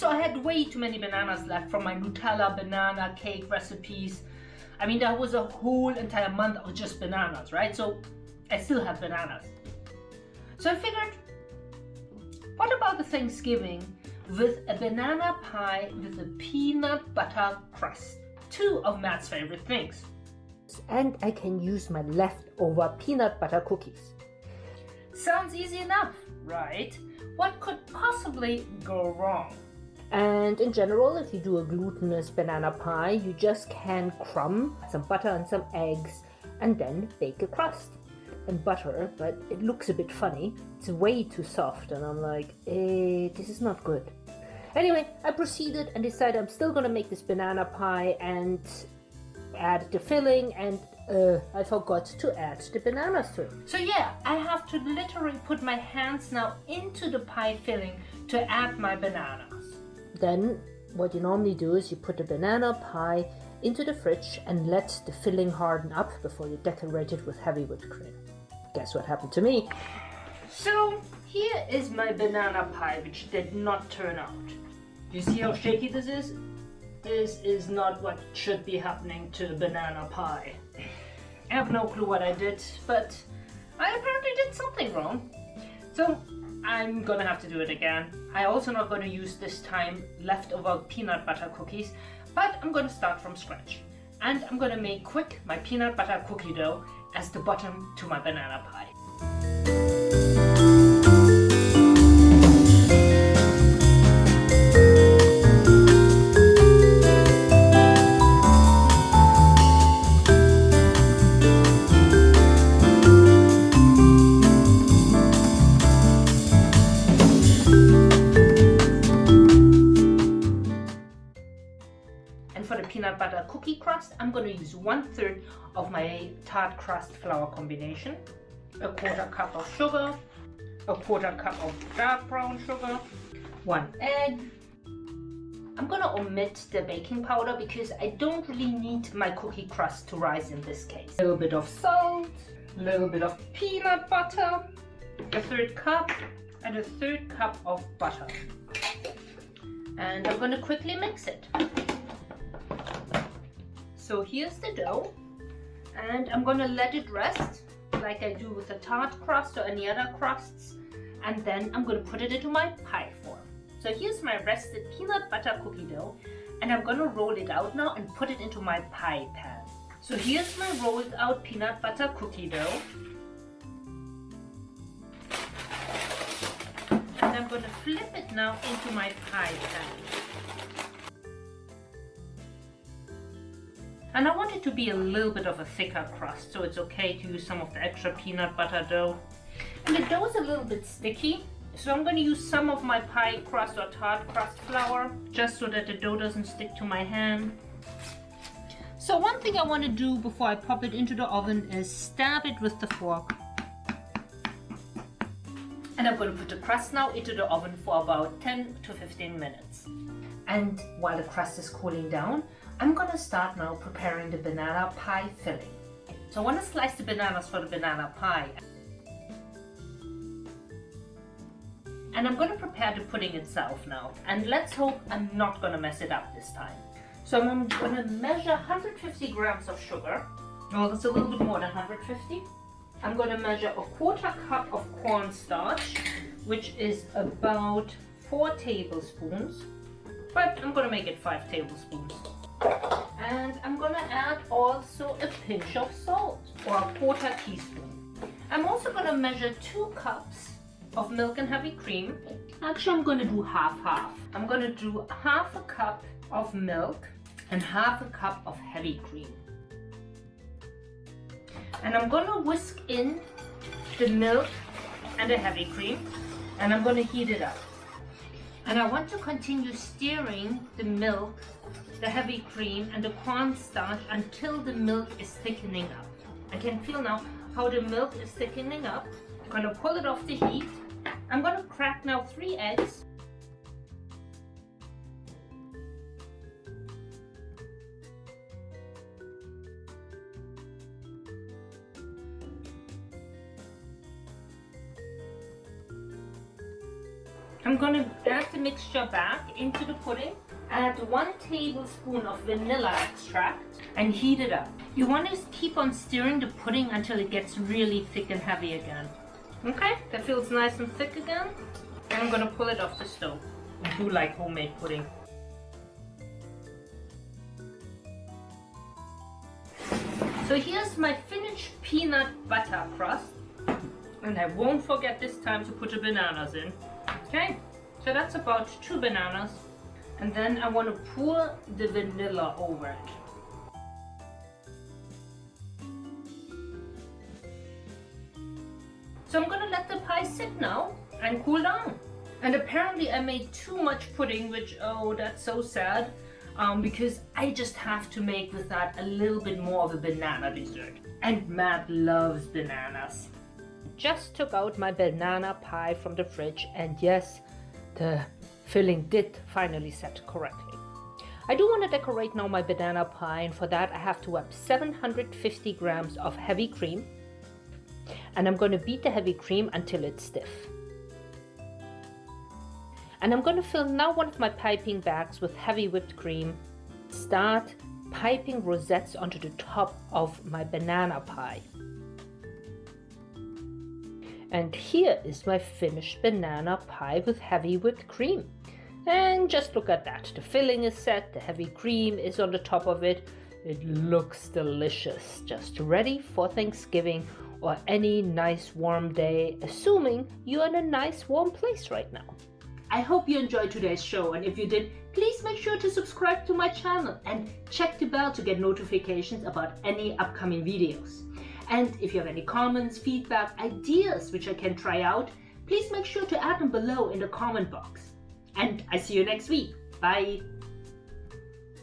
So I had way too many bananas left from my Nutella banana cake recipes. I mean, that was a whole entire month of just bananas, right? So I still have bananas. So I figured, what about the Thanksgiving with a banana pie with a peanut butter crust? Two of Matt's favorite things. And I can use my leftover peanut butter cookies. Sounds easy enough, right? What could possibly go wrong? And in general, if you do a glutinous banana pie, you just can crumb some butter and some eggs and then bake a crust and butter, but it looks a bit funny. It's way too soft and I'm like, eh, this is not good. Anyway, I proceeded and decided I'm still gonna make this banana pie and add the filling and uh, I forgot to add the bananas to it. So yeah, I have to literally put my hands now into the pie filling to add my bananas. Then what you normally do is you put the banana pie into the fridge and let the filling harden up before you decorate it with heavy whipped cream. Guess what happened to me? So here is my banana pie which did not turn out. You see how shaky this is? This is not what should be happening to a banana pie. I have no clue what I did, but I apparently did something wrong. So I'm gonna have to do it again. I also not gonna use this time leftover peanut butter cookies, but I'm gonna start from scratch. And I'm gonna make quick my peanut butter cookie dough as the bottom to my banana pie. Peanut butter cookie crust, I'm going to use one third of my tart crust flour combination, a quarter cup of sugar, a quarter cup of dark brown sugar, one egg. I'm going to omit the baking powder because I don't really need my cookie crust to rise in this case. A little bit of salt, a little bit of peanut butter, a third cup, and a third cup of butter. And I'm going to quickly mix it. So here's the dough and I'm gonna let it rest like I do with a tart crust or any other crusts and then I'm gonna put it into my pie form. So here's my rested peanut butter cookie dough and I'm gonna roll it out now and put it into my pie pan. So here's my rolled out peanut butter cookie dough and I'm gonna flip it now into my pie pan. And I want it to be a little bit of a thicker crust, so it's okay to use some of the extra peanut butter dough. And the dough is a little bit sticky, so I'm going to use some of my pie crust or tart crust flour, just so that the dough doesn't stick to my hand. So one thing I want to do before I pop it into the oven is stab it with the fork. And I'm going to put the crust now into the oven for about 10 to 15 minutes. And while the crust is cooling down, I'm gonna start now preparing the banana pie filling. So I want to slice the bananas for the banana pie. And I'm gonna prepare the pudding itself now. And let's hope I'm not gonna mess it up this time. So I'm gonna measure 150 grams of sugar. Well, that's a little bit more than 150. I'm gonna measure a quarter cup of cornstarch, which is about four tablespoons. But I'm gonna make it five tablespoons. And I'm gonna add also a pinch of salt or a quarter teaspoon. I'm also gonna measure two cups of milk and heavy cream. Actually, I'm gonna do half-half. I'm gonna do half a cup of milk and half a cup of heavy cream. And I'm gonna whisk in the milk and the heavy cream and I'm gonna heat it up. And I want to continue stirring the milk, the heavy cream and the cornstarch until the milk is thickening up. I can feel now how the milk is thickening up. I'm gonna pull it off the heat. I'm gonna crack now three eggs. I'm gonna add the mixture back into the pudding. Add one tablespoon of vanilla extract and heat it up. You want to keep on stirring the pudding until it gets really thick and heavy again. Okay, that feels nice and thick again. I'm gonna pull it off the stove. I do like homemade pudding. So here's my finished peanut butter crust. And I won't forget this time to put the bananas in. Okay, so that's about two bananas. And then I want to pour the vanilla over it. So I'm gonna let the pie sit now and cool down. And apparently I made too much pudding, which, oh, that's so sad. Um, because I just have to make with that a little bit more of a banana dessert. And Matt loves bananas. Just took out my banana pie from the fridge and yes, the filling did finally set correctly. I do want to decorate now my banana pie and for that I have to whip 750 grams of heavy cream and I'm going to beat the heavy cream until it's stiff. And I'm going to fill now one of my piping bags with heavy whipped cream. Start piping rosettes onto the top of my banana pie. And here is my finished banana pie with heavy whipped cream. And just look at that. The filling is set, the heavy cream is on the top of it. It looks delicious, just ready for Thanksgiving or any nice warm day, assuming you're in a nice warm place right now. I hope you enjoyed today's show and if you did, please make sure to subscribe to my channel and check the bell to get notifications about any upcoming videos. And if you have any comments, feedback, ideas which I can try out, please make sure to add them below in the comment box. And I see you next week. Bye!